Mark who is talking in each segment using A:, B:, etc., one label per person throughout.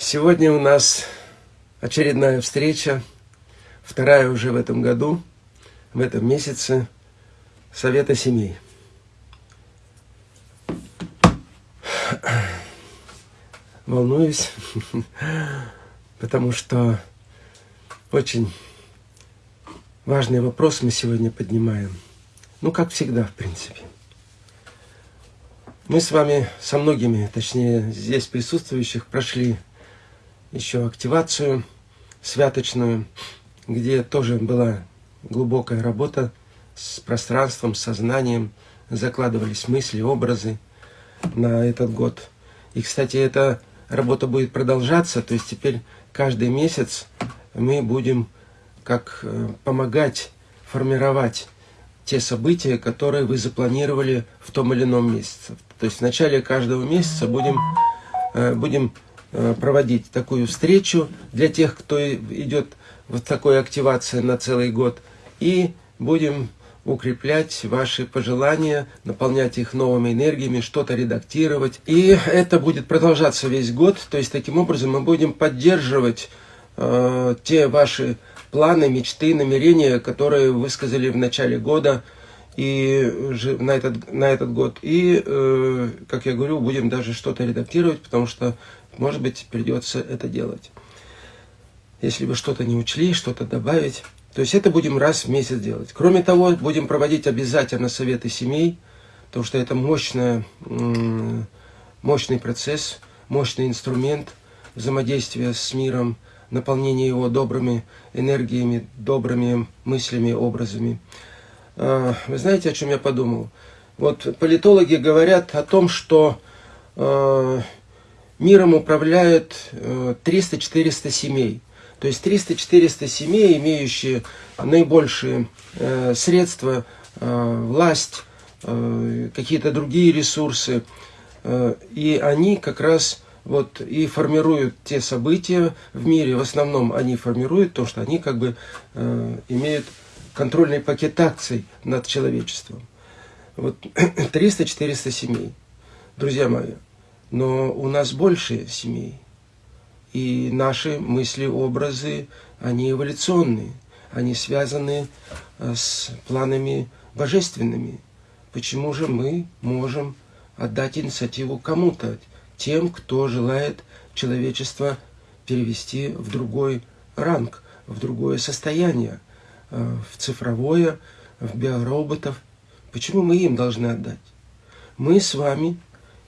A: Сегодня у нас очередная встреча, вторая уже в этом году, в этом месяце, Совета семей. Волнуюсь, потому что очень важный вопрос мы сегодня поднимаем. Ну, как всегда, в принципе. Мы с вами, со многими, точнее, здесь присутствующих, прошли еще активацию святочную, где тоже была глубокая работа с пространством, с сознанием, закладывались мысли, образы на этот год. И, кстати, эта работа будет продолжаться, то есть теперь каждый месяц мы будем как э, помогать формировать те события, которые вы запланировали в том или ином месяце. То есть в начале каждого месяца будем, э, будем проводить такую встречу для тех, кто идет в такой активации на целый год. И будем укреплять ваши пожелания, наполнять их новыми энергиями, что-то редактировать. И это будет продолжаться весь год. То есть таким образом мы будем поддерживать э, те ваши планы, мечты, намерения, которые высказали в начале года и на этот, на этот год. И, э, как я говорю, будем даже что-то редактировать, потому что может быть, придется это делать. Если вы что-то не учли, что-то добавить. То есть это будем раз в месяц делать. Кроме того, будем проводить обязательно советы семей, потому что это мощная, мощный процесс, мощный инструмент взаимодействия с миром, наполнения его добрыми энергиями, добрыми мыслями, образами. А, вы знаете, о чем я подумал? Вот политологи говорят о том, что а, миром управляют 300-400 э, семей. То есть 300-400 семей, имеющие наибольшие э, средства, э, власть, какие-то другие ресурсы. И они как раз вот и формируют те события в мире. В основном они формируют то, что они как бы имеют контрольный пакет акций над человечеством. Вот 300-400 семей. Друзья мои, но у нас больше семей. И наши мысли, образы, они эволюционные. Они связаны э, с планами божественными. Почему же мы можем отдать инициативу кому-то, тем, кто желает человечество перевести в другой ранг, в другое состояние, э, в цифровое, в биороботов. Почему мы им должны отдать? Мы с вами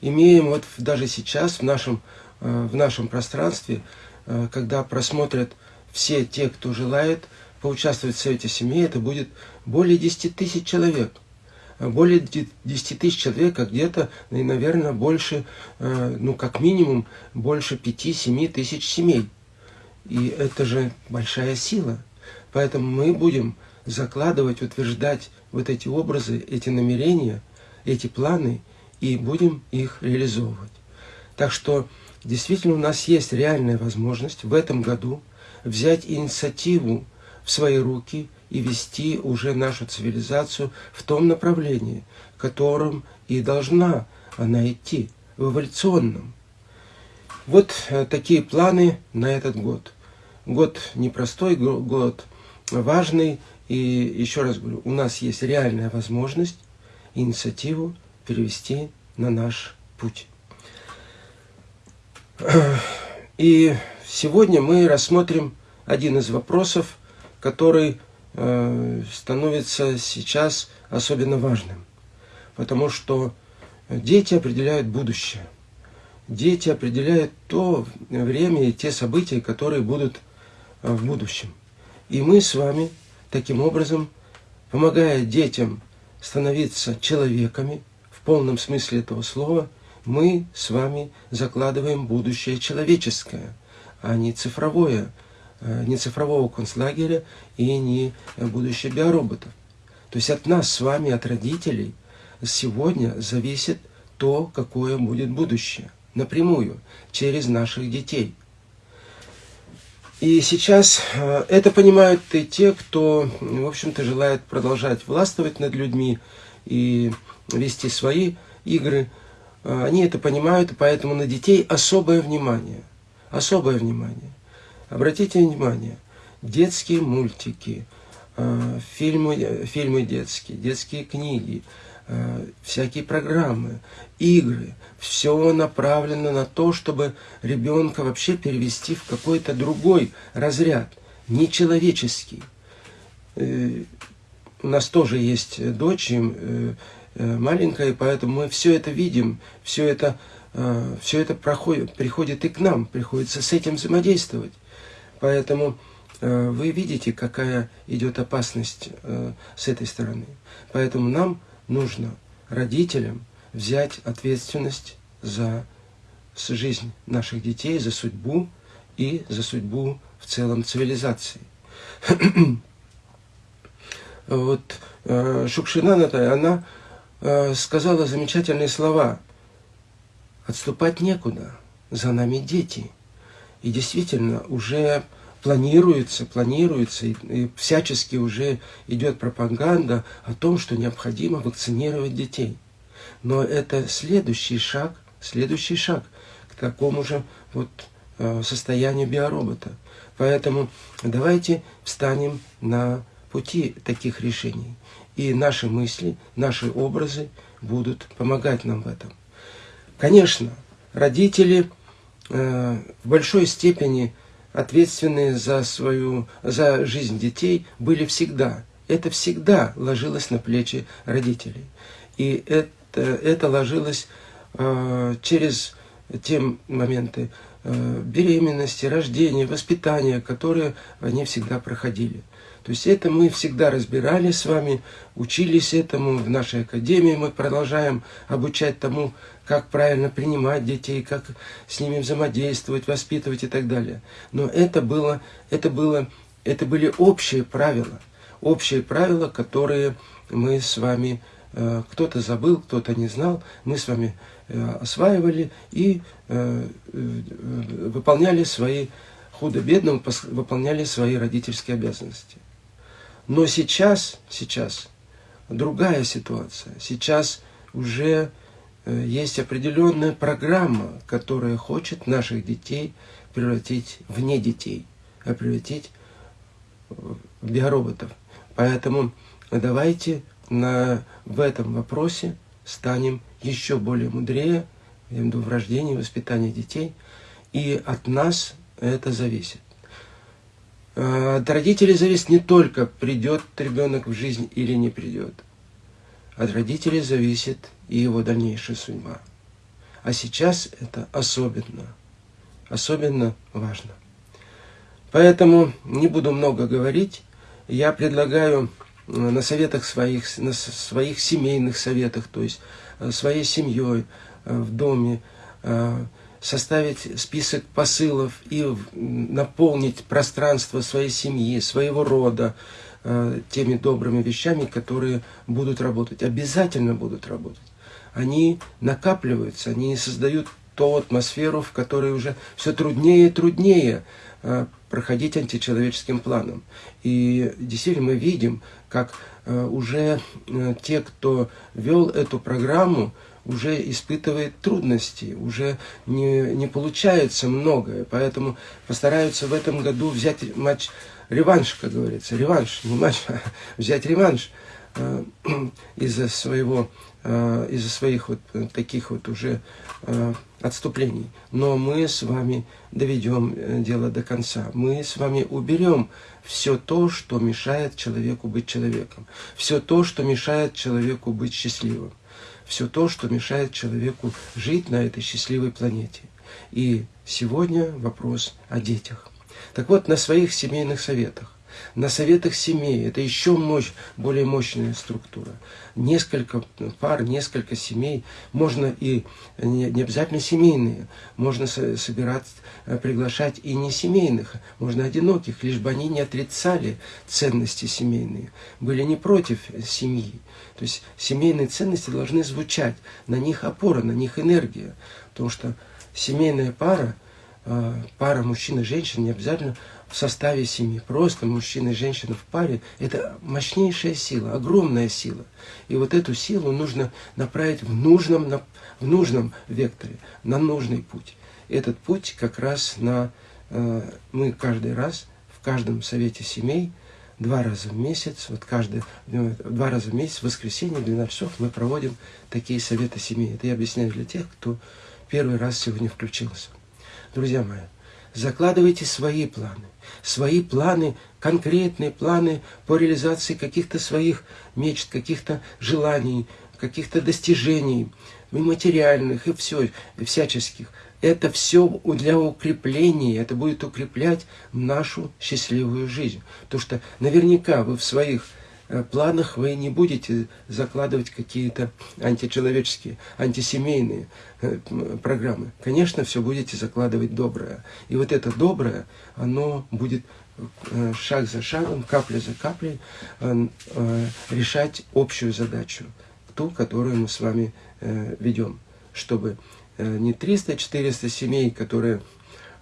A: имеем вот даже сейчас в нашем, э, в нашем пространстве, э, когда просмотрят все те, кто желает поучаствовать в Совете семей, это будет более 10 тысяч человек. Более 10 тысяч человек, а где-то, наверное, больше, э, ну, как минимум, больше 5-7 тысяч семей. И это же большая сила. Поэтому мы будем закладывать, утверждать вот эти образы, эти намерения, эти планы – и будем их реализовывать. Так что действительно у нас есть реальная возможность в этом году взять инициативу в свои руки и вести уже нашу цивилизацию в том направлении, в котором и должна она идти, в эволюционном. Вот э, такие планы на этот год. Год непростой, год важный. И еще раз говорю, у нас есть реальная возможность инициативу перевести на наш путь. И сегодня мы рассмотрим один из вопросов, который э, становится сейчас особенно важным. Потому что дети определяют будущее. Дети определяют то время и те события, которые будут э, в будущем. И мы с вами таким образом, помогая детям становиться человеками, полном смысле этого слова, мы с вами закладываем будущее человеческое, а не цифровое, э, не цифрового концлагеря и не будущее биороботов. То есть от нас с вами, от родителей, сегодня зависит то, какое будет будущее, напрямую, через наших детей. И сейчас э, это понимают и те, кто, в общем-то, желает продолжать властвовать над людьми и вести свои игры. А, они это понимают, поэтому на детей особое внимание. особое внимание. Обратите внимание, детские мультики, э, фильмы, фильмы детские, детские книги, э, всякие программы, игры, все направлено на то, чтобы ребенка вообще перевести в какой-то другой разряд, нечеловеческий. Э, у нас тоже есть дочь маленькая, поэтому мы все это видим, все это, все это проходит, приходит и к нам, приходится с этим взаимодействовать. Поэтому э, вы видите, какая идет опасность э, с этой стороны. Поэтому нам нужно, родителям, взять ответственность за жизнь наших детей, за судьбу и за судьбу в целом цивилизации. вот э, Шукшина Она сказала замечательные слова. Отступать некуда, за нами дети – и действительно уже планируется, планируется, и, и всячески уже идет пропаганда о том, что необходимо вакцинировать детей. Но это следующий шаг, следующий шаг к такому же вот э, состоянию биоробота. Поэтому давайте встанем на пути таких решений. И наши мысли, наши образы будут помогать нам в этом. Конечно, родители Э, в большой степени ответственные за свою, за жизнь детей были всегда. Это всегда ложилось на плечи родителей. И это, это ложилось э, через те моменты э, беременности, рождения, воспитания, которые они всегда проходили. То есть это мы всегда разбирали с вами, учились этому в нашей академии, мы продолжаем обучать тому, как правильно принимать детей, как с ними взаимодействовать, воспитывать и так далее. Но это было, это было, это были общие правила, общие правила, которые мы с вами, э, кто-то забыл, кто-то не знал, мы с вами э, осваивали и э, выполняли свои худо-бедно выполняли свои родительские обязанности. Но сейчас, сейчас другая ситуация. Сейчас уже э, есть определенная программа, которая хочет наших детей превратить в не детей, а превратить в биороботов. Поэтому давайте на, в этом вопросе станем еще более мудрее в рождении и воспитании детей. И от нас это зависит. Э, от родителей зависит не только, придет ребенок в жизнь или не придет. От родителей зависит и его дальнейшая судьба. А сейчас это особенно, особенно важно. Поэтому не буду много говорить. Я предлагаю э, на советах своих, на своих семейных советах, то есть э, своей семьей в доме, составить список посылов и наполнить пространство своей семьи, своего рода э, теми добрыми вещами, которые будут работать, обязательно будут работать. Они накапливаются, они создают ту атмосферу, в которой уже все труднее и труднее э, проходить античеловеческим планом. И действительно мы видим, как э, уже те, кто вел эту программу, уже испытывает трудности, уже не, не получается многое. Поэтому постараются в этом году взять матч реванш, как говорится. Реванш, не матч, а взять реванш э, из-за своего, э, из-за своих вот таких вот уже э, отступлений. Но мы с вами доведем дело до конца. Мы с вами уберем все то, что мешает человеку быть человеком. Все то, что мешает человеку быть счастливым все то, что мешает человеку жить на этой счастливой планете. И сегодня вопрос о детях. Так вот, на своих семейных советах, на советах семей, это еще мощь, более мощная структура. Несколько пар, несколько семей, можно и не, обязательно семейные, можно собирать, э, приглашать и не семейных, можно одиноких, лишь бы они не отрицали ценности семейные, были не против семьи. То есть семейные ценности должны звучать, на них опора, на них энергия. Потому что семейная пара, э, пара мужчина и женщина не обязательно в составе семьи. Просто мужчина и женщина в паре – это мощнейшая сила, огромная сила. И вот эту силу нужно направить в нужном, в нужном векторе, на нужный путь. этот путь как раз на... Э, мы каждый раз в каждом совете семей два раза в месяц, вот каждый, ну, два раза в месяц, в воскресенье, 12 часов, мы проводим такие советы семей. Это я объясняю для тех, кто первый раз сегодня включился. Друзья мои, закладывайте свои планы. Свои планы, конкретные планы по реализации каких-то своих мечт, каких-то желаний, каких-то достижений, и материальных, и все, и всяческих. Это все для укрепления, это будет укреплять нашу счастливую жизнь. Потому что наверняка вы в своих э, планах вы не будете закладывать какие-то античеловеческие, антисемейные э, программы. Конечно, все будете закладывать доброе. И вот это доброе, оно будет э, шаг за шагом, капля за каплей решать общую задачу, ту, которую мы с вами ведем, чтобы не 300-400 семей, которые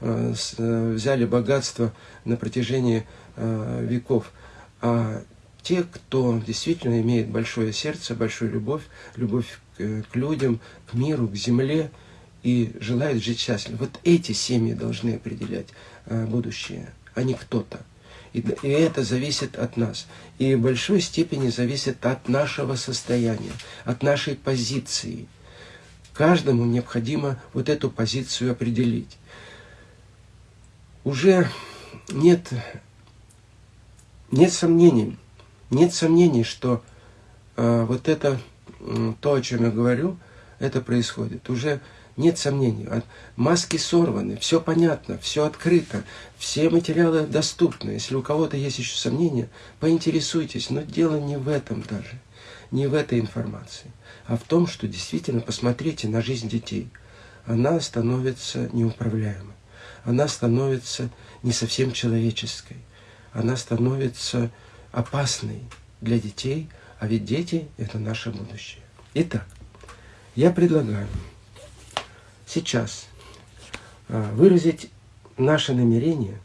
A: э, э, взяли богатство на протяжении веков, а те, кто действительно имеет большое сердце, большую любовь, любовь к, людям, к миру, к земле и желают жить счастливо. Вот эти семьи должны определять будущее, а не кто-то. И это зависит от нас. И в большой степени зависит от нашего состояния, от нашей позиции – Каждому необходимо вот эту позицию определить. Уже нет, нет сомнений, нет сомнений, что э, вот это, то, о чем я говорю, это происходит. Уже нет сомнений. Маски сорваны, все понятно, все открыто, все материалы доступны. Если у кого-то есть еще сомнения, поинтересуйтесь. Но дело не в этом даже, не в этой информации а в том, что действительно посмотрите на жизнь детей. Она становится неуправляемой. Она становится не совсем человеческой. Она становится опасной для детей, а ведь дети – это наше будущее. Итак, я предлагаю сейчас а, выразить наше намерение.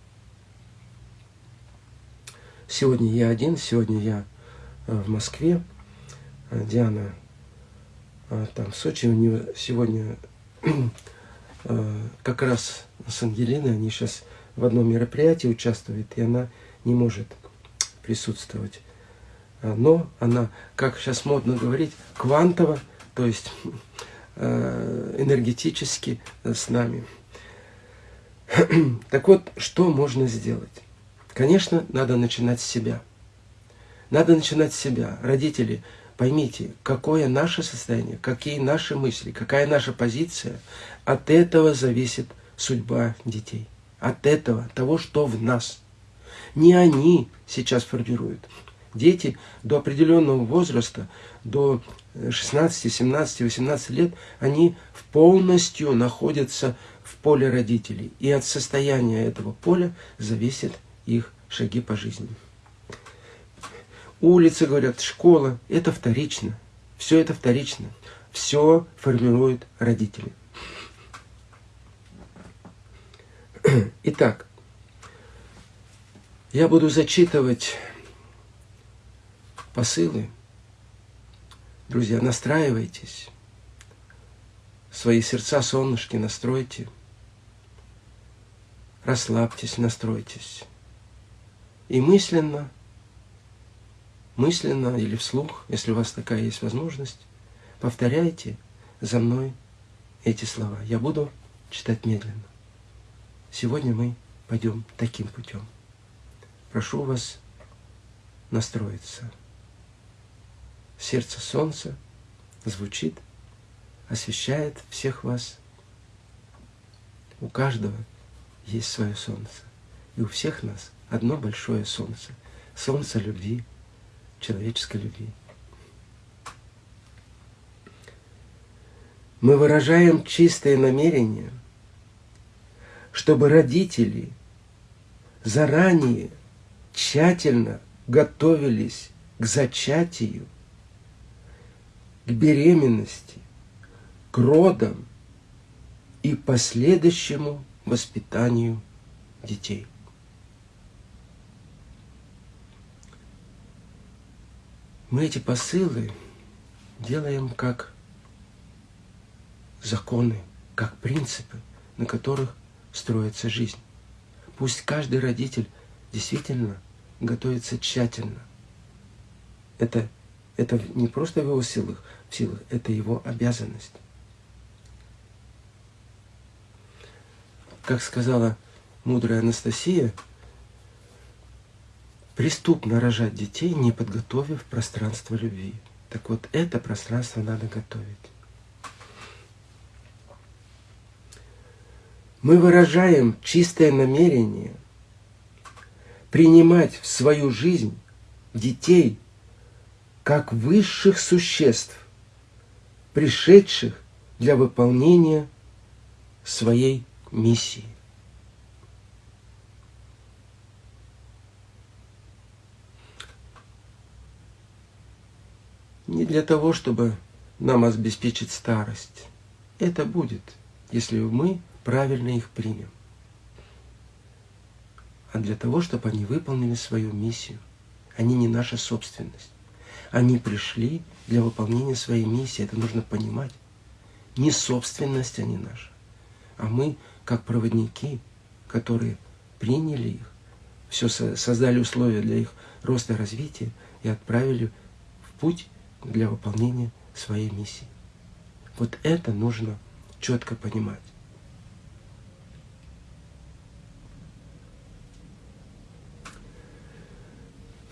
A: Сегодня я один, сегодня я а, в Москве. Диана там в Сочи у нее сегодня а, как раз с Ангелиной, они сейчас в одном мероприятии участвуют, и она не может присутствовать. А, но она, как сейчас модно говорить, квантово, то есть энергетически с нами. Так вот, что можно сделать? Конечно, надо начинать с себя. Надо начинать с себя. Родители, Поймите, какое наше состояние, какие наши мысли, какая наша позиция, от этого зависит судьба детей. От этого, того, что в нас. Не они сейчас формируют. Дети до определенного возраста, до 16, 17, 18 лет, они полностью находятся в поле родителей. И от состояния этого поля зависят их шаги по жизни улицы, говорят, школа. Это вторично. Все это вторично. Все формируют родители. Итак, я буду зачитывать посылы. Друзья, настраивайтесь. Свои сердца, солнышки настройте. Расслабьтесь, настройтесь. И мысленно – мысленно или вслух, если у вас такая есть возможность, повторяйте за мной эти слова. Я буду читать медленно. Сегодня мы пойдем таким путем. Прошу вас настроиться. Сердце солнца звучит, освещает всех вас. У каждого есть свое солнце. И у всех нас одно большое солнце. Солнце любви, человеческой любви. Мы выражаем чистое намерение, чтобы родители заранее тщательно готовились к зачатию, к беременности, к родам и последующему воспитанию детей. Мы эти посылы делаем как законы, как принципы, на которых строится жизнь. Пусть каждый родитель действительно готовится тщательно. Это, это не просто в его силах, в силах, это его обязанность. Как сказала мудрая Анастасия, преступно рожать детей, не подготовив пространство любви. Так вот, это пространство надо готовить. Мы выражаем чистое намерение принимать в свою жизнь детей как высших существ, пришедших для выполнения своей миссии. Не для того, чтобы нам обеспечить старость. Это будет, если мы правильно их примем. А для того, чтобы они выполнили свою миссию. Они не наша собственность. Они пришли для выполнения своей миссии. Это нужно понимать. Не собственность они наша, а мы, как проводники, которые приняли их, все создали условия для их роста и развития и отправили в путь для выполнения своей миссии. Вот это нужно четко понимать.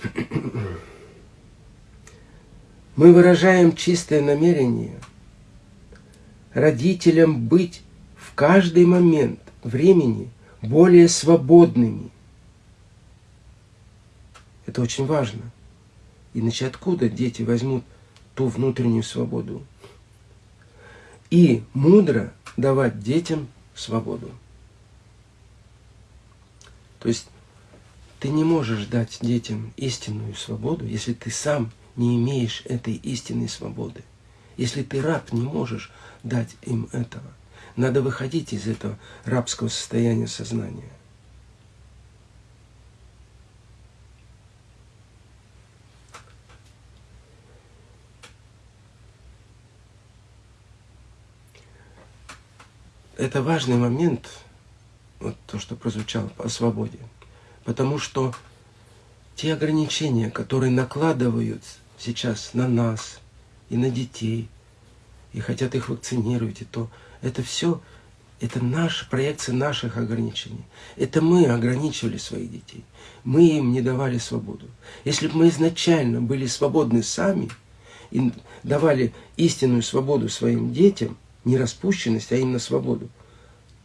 A: Мы выражаем чистое намерение родителям быть в каждый момент времени более свободными. Это очень важно. Иначе откуда дети возьмут ту внутреннюю свободу? И мудро давать детям свободу. То есть ты не можешь дать детям истинную свободу, если ты сам не имеешь этой истинной свободы. Если ты раб, не можешь дать им этого. Надо выходить из этого рабского состояния сознания. Это важный момент, вот то, что прозвучало о свободе. Потому что те ограничения, которые накладывают сейчас на нас и на детей, и хотят их вакцинировать, и то, это все, это наша проекция наших ограничений. Это мы ограничивали своих детей. Мы им не давали свободу. Если бы мы изначально были свободны сами и давали истинную свободу своим детям, не распущенность, а именно свободу,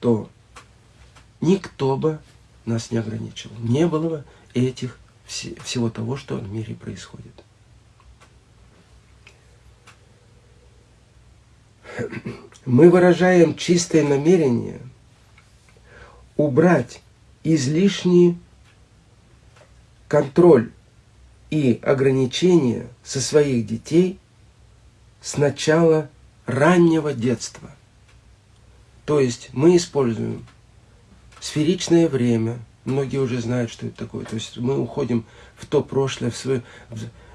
A: то никто бы нас не ограничивал. Не было бы этих всего того, что в мире происходит. Мы выражаем чистое намерение убрать излишний контроль и ограничения со своих детей с начала раннего детства. То есть мы используем сферичное время. Многие уже знают, что это такое. То есть мы уходим в то прошлое, в свое,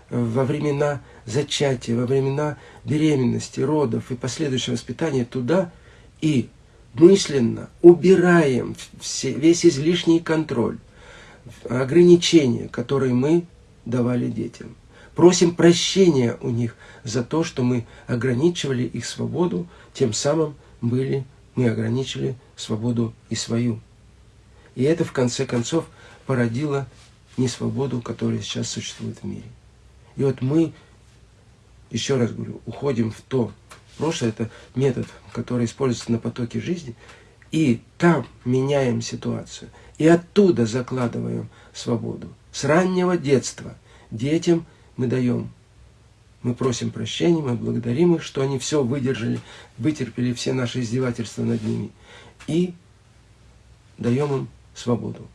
A: во времена зачатия, во времена беременности, родов и последующего воспитания туда и мысленно убираем все, весь излишний контроль, ограничения, которые мы давали детям. Просим прощения у них за то, что мы ограничивали их свободу, тем самым были, мы ограничили свободу и свою. И это, в конце концов, породило несвободу, которая сейчас существует в мире. И вот мы, еще раз говорю, уходим в то прошлое, это метод, который используется на потоке жизни, и там меняем ситуацию. И оттуда закладываем свободу. С раннего детства детям мы даем. Мы просим прощения, мы благодарим их, что они все выдержали, вытерпели все наши издевательства над ними. И даем им свободу.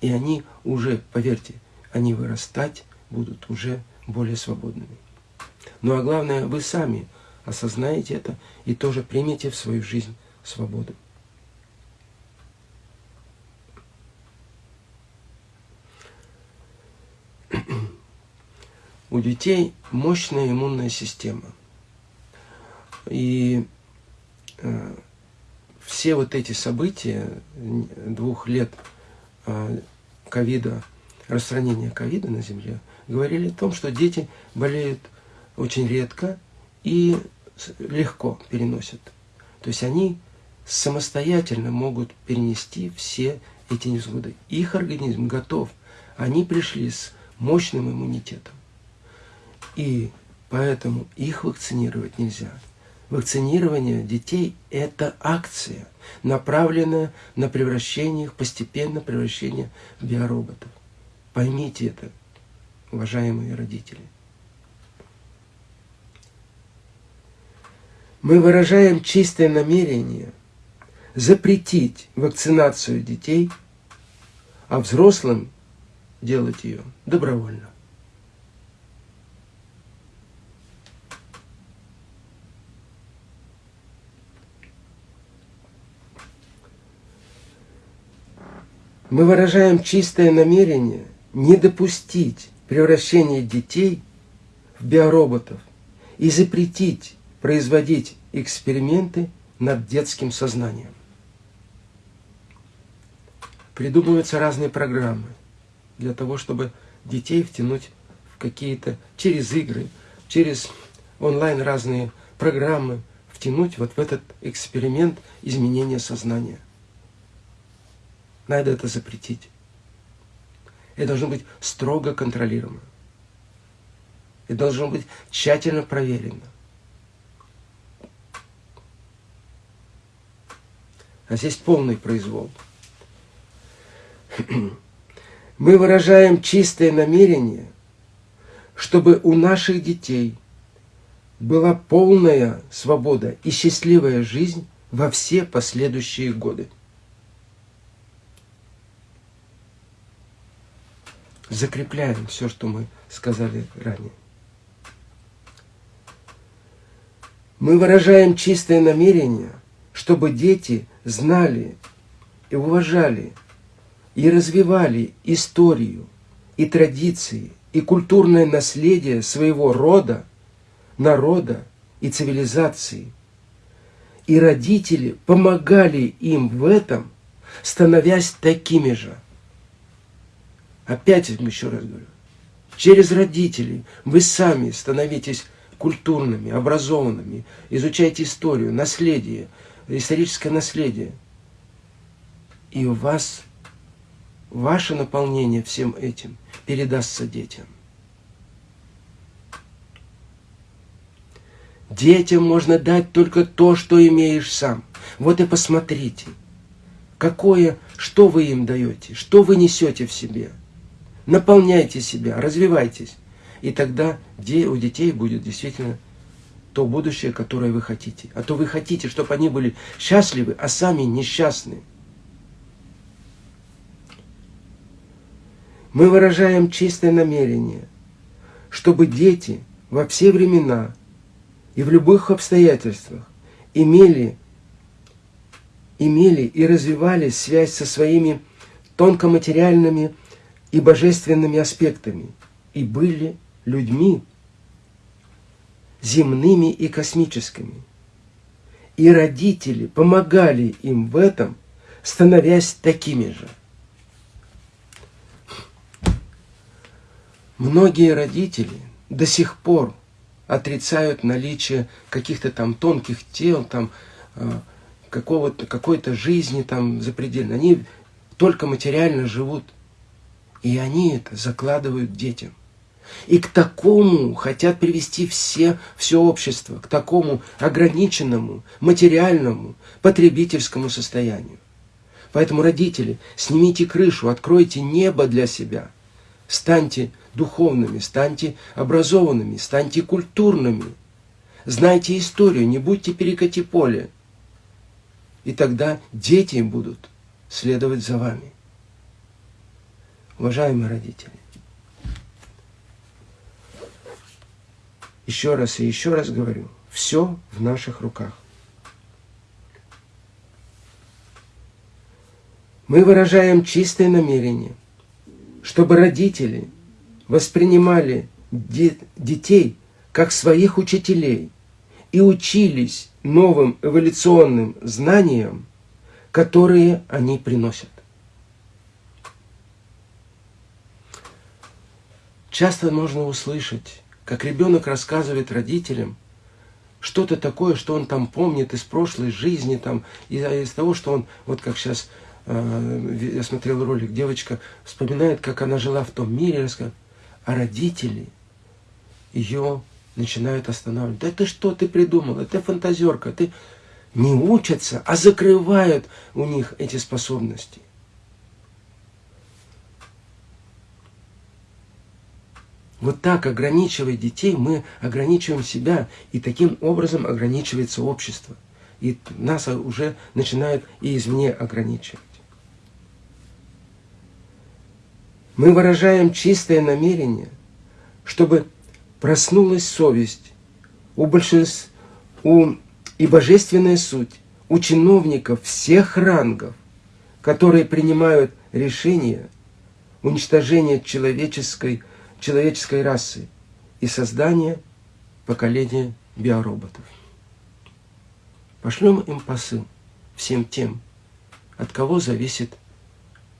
A: И они уже, поверьте, они вырастать будут уже более свободными. Ну а главное, вы сами осознаете это и тоже примете в свою жизнь свободу. У детей мощная иммунная система. И э, все вот эти события двух лет а, ковида, распространения ковида на Земле, говорили о том, что дети болеют очень редко и легко переносят. То есть они самостоятельно могут перенести все эти невзгоды. Их организм готов. Они пришли с мощным иммунитетом. И поэтому их вакцинировать нельзя. Вакцинирование детей – это акция, направленная на превращение их, постепенно превращение в биороботов. Поймите это, уважаемые родители. Мы выражаем чистое намерение запретить вакцинацию детей, а взрослым делать ее добровольно. Мы выражаем чистое намерение не допустить превращения детей в биороботов и запретить производить эксперименты над детским сознанием. Придумываются разные программы для того, чтобы детей втянуть в какие-то, через игры, через онлайн разные программы, втянуть вот в этот эксперимент изменения сознания. Надо это запретить. Это должно быть строго контролируемо. Это должно быть тщательно проверено. А здесь полный произвол. Мы выражаем чистое намерение, чтобы у наших детей была полная свобода и счастливая жизнь во все последующие годы. Закрепляем все, что мы сказали ранее. Мы выражаем чистое намерение, чтобы дети знали и уважали и развивали историю и традиции и культурное наследие своего рода, народа и цивилизации. И родители помогали им в этом, становясь такими же. Опять еще раз говорю, через родителей вы сами становитесь культурными, образованными, изучаете историю, наследие – историческое наследие. И у вас ваше наполнение всем этим передастся детям. Детям можно дать только то, что имеешь сам. Вот и посмотрите, какое, что вы им даете, что вы несете в себе. Наполняйте себя, развивайтесь. И тогда у детей будет действительно то будущее, которое вы хотите. А то вы хотите, чтобы они были счастливы, а сами несчастны. Мы выражаем чистое намерение, чтобы дети во все времена и в любых обстоятельствах имели, имели и развивали связь со своими тонкоматериальными и божественными аспектами и были людьми, земными и космическими. И родители помогали им в этом, становясь такими же. Многие родители до сих пор отрицают наличие каких-то там тонких тел, там э, какого-то, какой-то жизни там запредельно. Они только материально живут. И они это закладывают детям. И к такому хотят привести все, все общество, к такому ограниченному, материальному, потребительскому состоянию. Поэтому, родители, снимите крышу, откройте небо для себя. Станьте духовными, станьте образованными, станьте культурными. Знайте историю, не будьте перекати поле. И тогда дети будут следовать за вами. Уважаемые родители, Еще раз и еще раз говорю, все в наших руках. Мы выражаем чистое намерение, чтобы родители воспринимали детей как своих учителей и учились новым эволюционным знаниям которые они приносят. Часто можно услышать, как ребенок рассказывает родителям что-то такое, что он там помнит из прошлой жизни, там, из, из того, что он, вот как сейчас э, я смотрел ролик, девочка вспоминает, как она жила в том мире, а родители ее начинают останавливать. Да ты что, ты придумала, ты фантазерка, ты не учатся, а закрывают у них эти способности. Вот так, ограничивая детей, мы ограничиваем себя, и таким образом ограничивается общество. И нас уже начинают и извне ограничивать. Мы выражаем чистое намерение, чтобы проснулась совесть у большинства, у, и божественная суть у чиновников всех рангов, которые принимают решения уничтожения человеческой человеческой расы и создания поколения биороботов. Пошлем им посыл всем тем, от кого зависит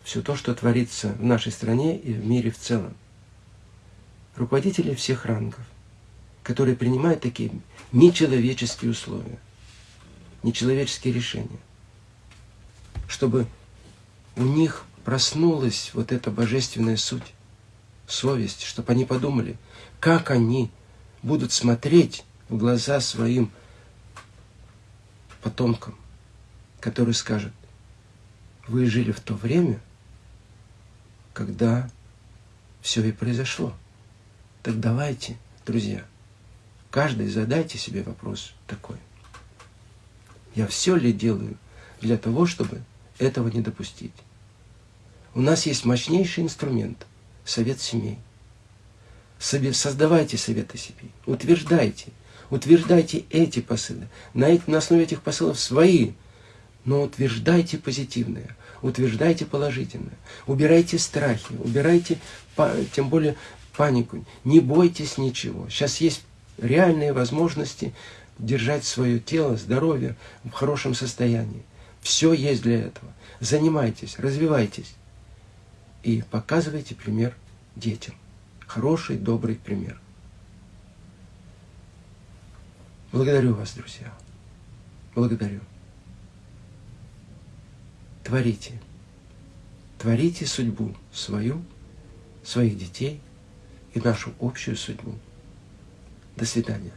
A: все то, что творится в нашей стране и в мире в целом. Руководители всех рангов, которые принимают такие нечеловеческие условия, нечеловеческие решения, чтобы у них проснулась вот эта божественная суть, совесть, чтобы они подумали, как они будут смотреть в глаза своим потомкам, которые скажут, вы жили в то время, когда все и произошло. Так давайте, друзья, каждый задайте себе вопрос такой. Я все ли делаю для того, чтобы этого не допустить? У нас есть мощнейший инструмент – совет семей. Создавайте советы семей, утверждайте, утверждайте эти посылы. На, на основе этих посылов свои, но утверждайте позитивное, утверждайте положительное, убирайте страхи, убирайте, тем более, панику, не бойтесь ничего. Сейчас есть реальные возможности держать свое тело, здоровье в хорошем состоянии. Все есть для этого. Занимайтесь, развивайтесь и показывайте пример детям. Хороший, добрый пример. Благодарю вас, друзья. Благодарю. Творите. Творите судьбу свою, своих детей и нашу общую судьбу. До свидания.